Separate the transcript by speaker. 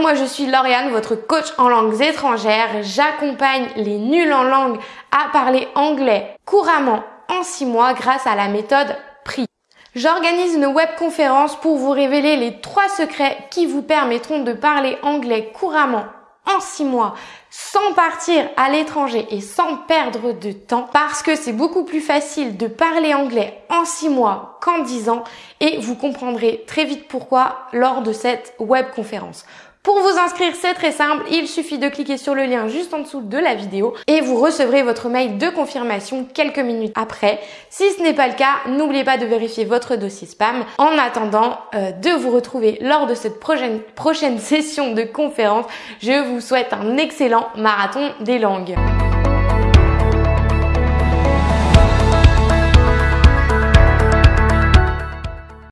Speaker 1: Moi je suis Lauriane, votre coach en langues étrangères. J'accompagne les nuls en langue à parler anglais couramment en 6 mois grâce à la méthode PRI. J'organise une webconférence pour vous révéler les trois secrets qui vous permettront de parler anglais couramment en 6 mois sans partir à l'étranger et sans perdre de temps parce que c'est beaucoup plus facile de parler anglais en 6 mois qu'en 10 ans et vous comprendrez très vite pourquoi lors de cette webconférence. Pour vous inscrire, c'est très simple, il suffit de cliquer sur le lien juste en dessous de la vidéo et vous recevrez votre mail de confirmation quelques minutes après. Si ce n'est pas le cas, n'oubliez pas de vérifier votre dossier spam en attendant euh, de vous retrouver lors de cette prochaine, prochaine session de conférence. Je vous souhaite un excellent marathon des langues.